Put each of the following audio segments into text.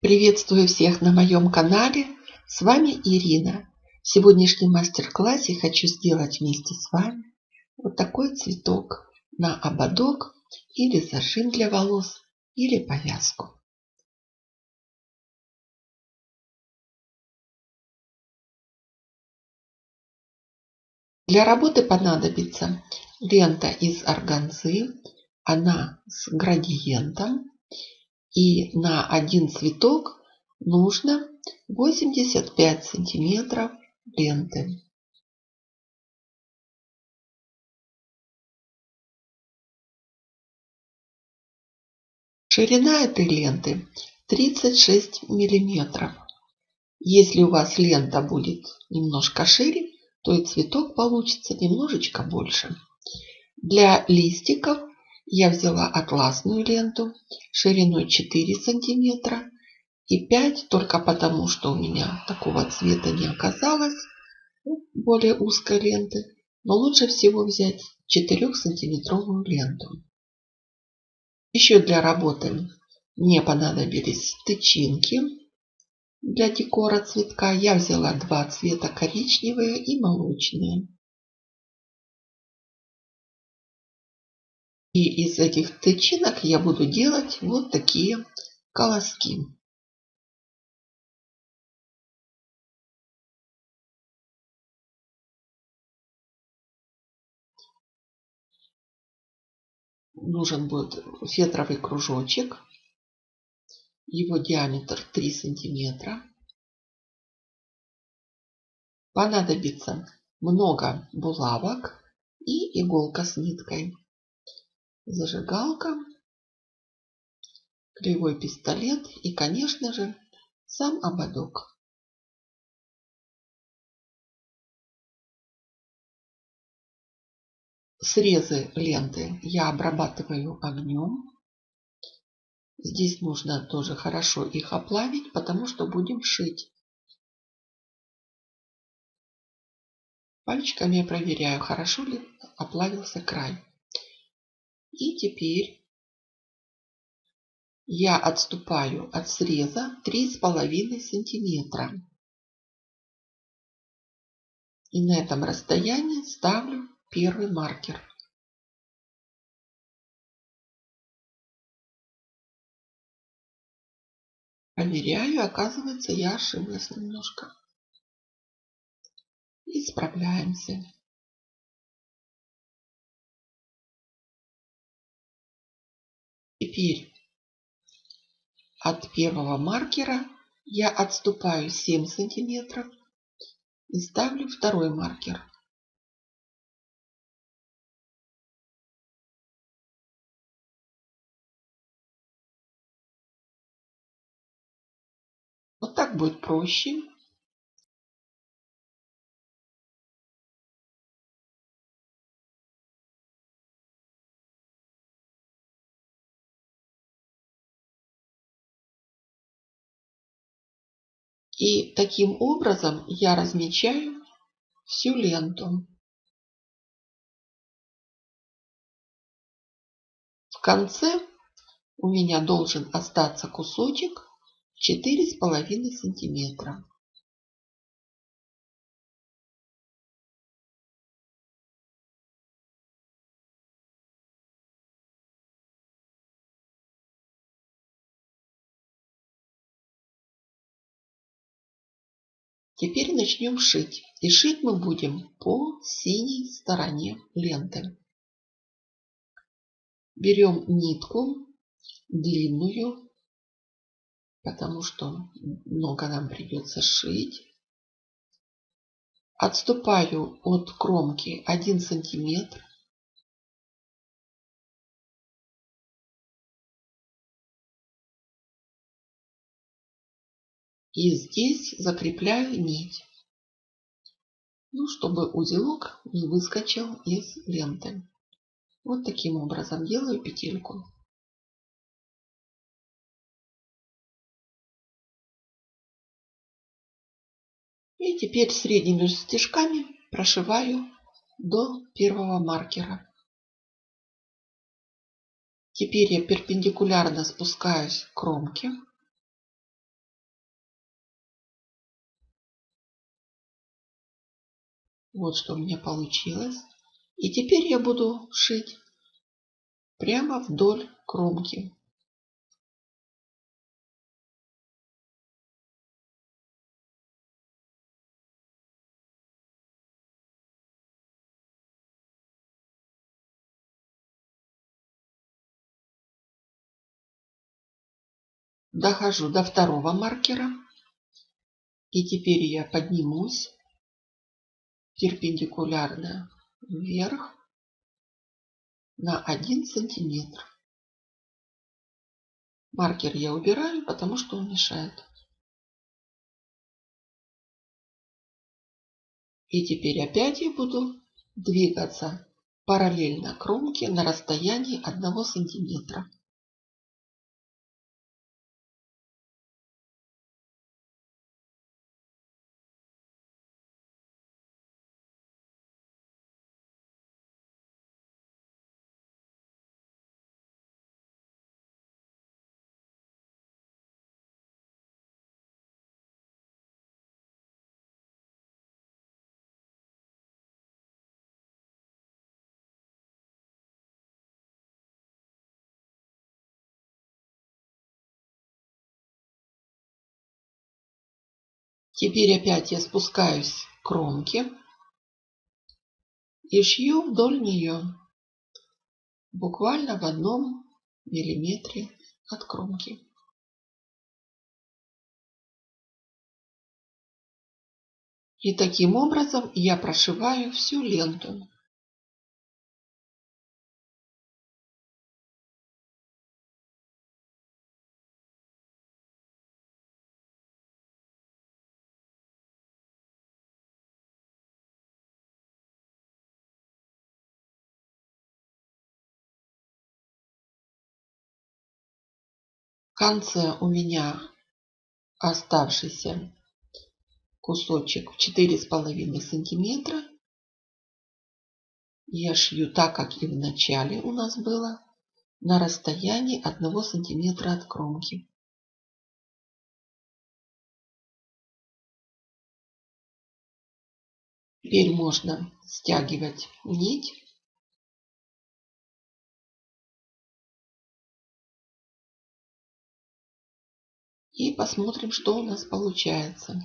Приветствую всех на моем канале. С вами Ирина. В сегодняшнем мастер-классе хочу сделать вместе с вами вот такой цветок на ободок или зажим для волос или повязку. Для работы понадобится лента из органзы. Она с градиентом и на один цветок нужно 85 сантиметров ленты. Ширина этой ленты 36 миллиметров. Если у вас лента будет немножко шире, то и цветок получится немножечко больше. Для листиков я взяла атласную ленту шириной 4 сантиметра и 5 только потому, что у меня такого цвета не оказалось, более узкой ленты. Но лучше всего взять 4 сантиметровую ленту. Еще для работы мне понадобились тычинки для декора цветка. Я взяла два цвета, коричневые и молочные. И из этих тычинок я буду делать вот такие колоски. Нужен будет фетровый кружочек. Его диаметр 3 сантиметра. Понадобится много булавок и иголка с ниткой зажигалка, кривой пистолет и, конечно же, сам ободок. Срезы ленты я обрабатываю огнем. Здесь нужно тоже хорошо их оплавить, потому что будем шить. Пальчиками я проверяю, хорошо ли оплавился край. И теперь я отступаю от среза 3,5 сантиметра. И на этом расстоянии ставлю первый маркер. Проверяю, оказывается, я ошиблась немножко. Исправляемся. Теперь от первого маркера я отступаю 7 сантиметров и ставлю второй маркер. Вот так будет проще. И таким образом я размечаю всю ленту. В конце у меня должен остаться кусочек 4,5 сантиметра. Теперь начнем шить. И шить мы будем по синей стороне ленты. Берем нитку длинную, потому что много нам придется шить. Отступаю от кромки 1 сантиметр. И здесь закрепляю нить. Ну, чтобы узелок не выскочил из ленты. Вот таким образом делаю петельку. И теперь средними стежками прошиваю до первого маркера. Теперь я перпендикулярно спускаюсь к кромке Вот что у меня получилось. И теперь я буду шить прямо вдоль кромки. Дохожу до второго маркера. И теперь я поднимусь перпендикулярно вверх на 1 сантиметр. Маркер я убираю, потому что он мешает. И теперь опять я буду двигаться параллельно кромке на расстоянии 1 сантиметра. Теперь опять я спускаюсь к кромке и шью вдоль нее, буквально в одном миллиметре от кромки. И таким образом я прошиваю всю ленту. Конце у меня оставшийся кусочек в четыре с половиной сантиметра. Я шью так, как и в начале у нас было, на расстоянии одного сантиметра от кромки. Теперь можно стягивать нить И посмотрим, что у нас получается.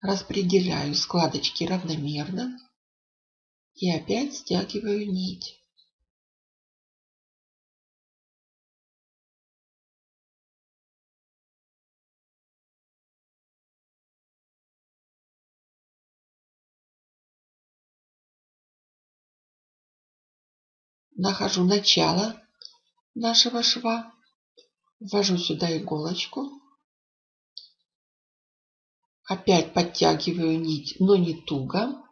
Распределяю складочки равномерно. И опять стягиваю нить. Нахожу начало нашего шва, ввожу сюда иголочку, опять подтягиваю нить, но не туго,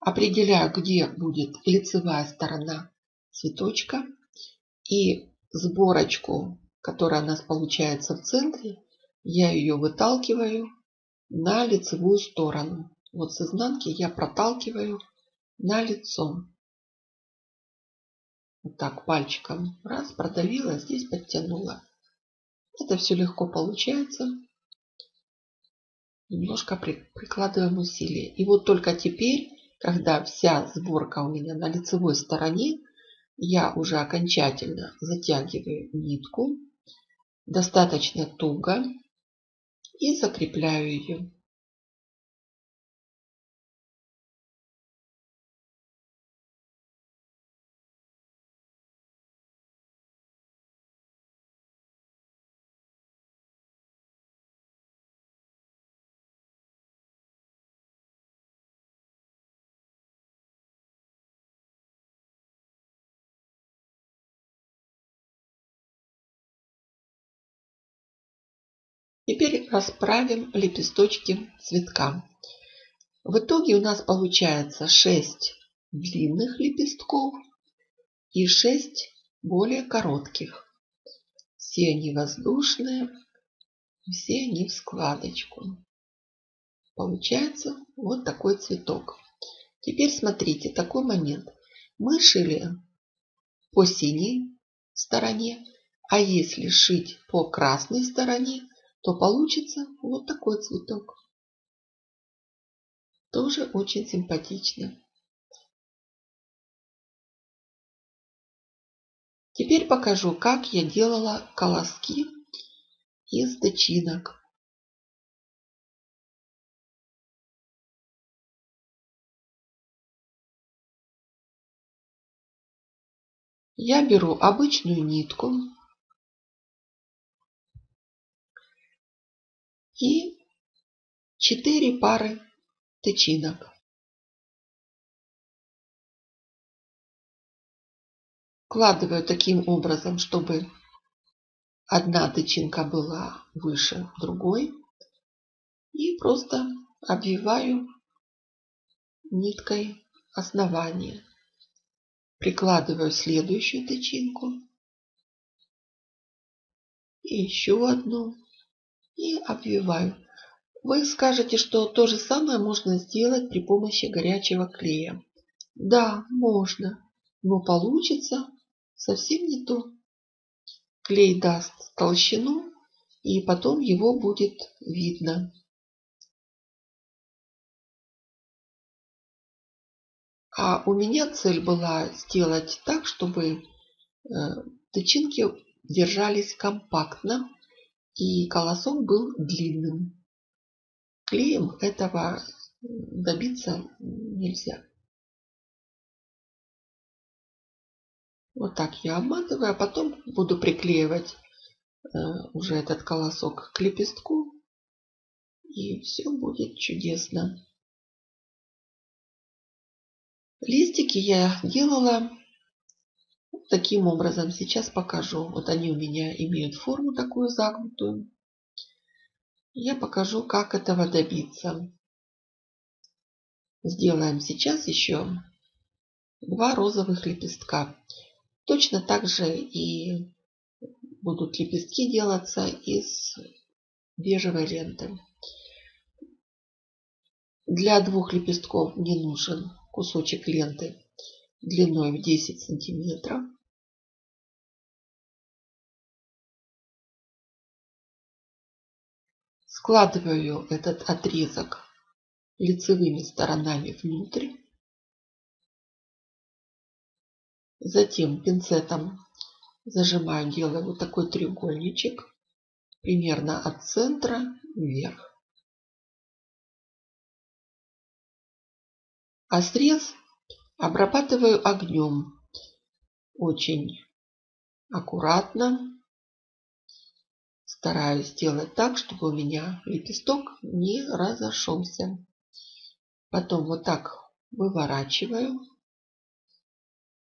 определяю, где будет лицевая сторона цветочка и сборочку, которая у нас получается в центре, я ее выталкиваю на лицевую сторону. Вот с изнанки я проталкиваю на лицо. Вот так пальчиком раз, продавила, здесь подтянула. Это все легко получается. Немножко при, прикладываем усилия. И вот только теперь, когда вся сборка у меня на лицевой стороне, я уже окончательно затягиваю нитку достаточно туго и закрепляю ее. Теперь расправим лепесточки цветка. В итоге у нас получается 6 длинных лепестков и 6 более коротких. Все они воздушные, все они в складочку. Получается вот такой цветок. Теперь смотрите, такой момент. Мы шили по синей стороне, а если шить по красной стороне, то получится вот такой цветок. Тоже очень симпатично. Теперь покажу, как я делала колоски из тычинок. Я беру обычную нитку и 4 пары тычинок. Вкладываю таким образом, чтобы одна тычинка была выше другой. И просто обвиваю ниткой основание. Прикладываю следующую тычинку. И еще одну. И обвиваю. Вы скажете, что то же самое можно сделать при помощи горячего клея. Да, можно, но получится совсем не то. Клей даст толщину, и потом его будет видно. А у меня цель была сделать так, чтобы э, тычинки держались компактно и колосок был длинным. Клеем этого добиться нельзя. Вот так я обматываю, а потом буду приклеивать э, уже этот колосок к лепестку. И все будет чудесно. Листики я делала таким образом. Сейчас покажу. Вот они у меня имеют форму такую загнутую. Я покажу, как этого добиться. Сделаем сейчас еще два розовых лепестка. Точно так же и будут лепестки делаться из бежевой ленты. Для двух лепестков мне нужен кусочек ленты длиной в 10 сантиметров. Складываю этот отрезок лицевыми сторонами внутрь. Затем пинцетом зажимаю, делаю вот такой треугольничек примерно от центра вверх. А срез обрабатываю огнем очень аккуратно. Стараюсь сделать так, чтобы у меня лепесток не разошелся. Потом вот так выворачиваю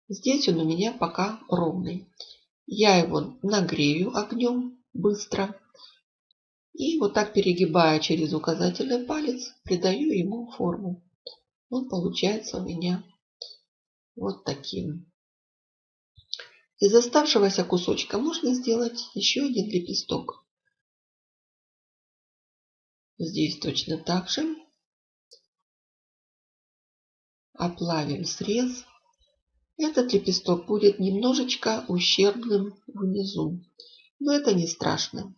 Здесь он у меня пока ровный. Я его нагрею огнем быстро. И вот так перегибая через указательный палец, придаю ему форму. Он получается у меня вот таким. Из оставшегося кусочка можно сделать еще один лепесток. Здесь точно так же. Оплавим срез. Этот лепесток будет немножечко ущербным внизу. Но это не страшно.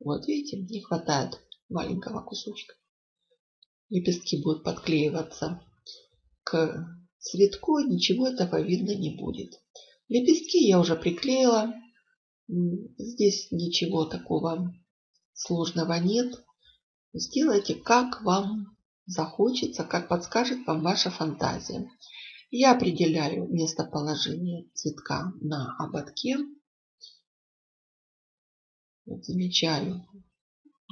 Вот видите, не хватает маленького кусочка. Лепестки будут подклеиваться к цветку, ничего этого видно не будет. Лепестки я уже приклеила. Здесь ничего такого сложного нет. Сделайте, как вам захочется, как подскажет вам ваша фантазия. Я определяю местоположение цветка на ободке. Вот замечаю,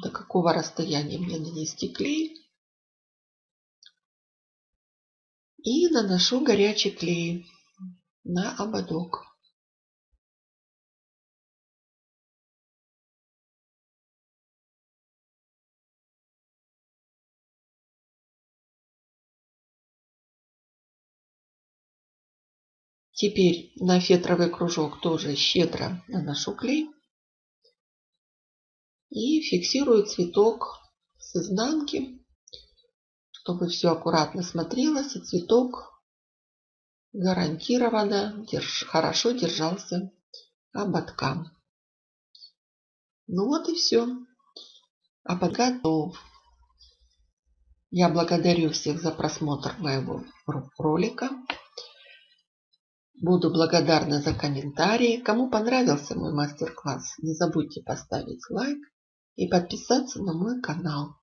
до какого расстояния мне нанести клей. И наношу горячий клей на ободок. Теперь на фетровый кружок тоже щедро наношу клей. И фиксирую цветок с изнанки, чтобы все аккуратно смотрелось. И цветок гарантированно держ, хорошо держался ободка. Ну вот и все. а готов. Я благодарю всех за просмотр моего ролика. Буду благодарна за комментарии. Кому понравился мой мастер-класс, не забудьте поставить лайк и подписаться на мой канал.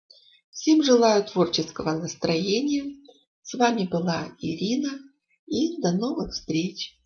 Всем желаю творческого настроения. С вами была Ирина и до новых встреч!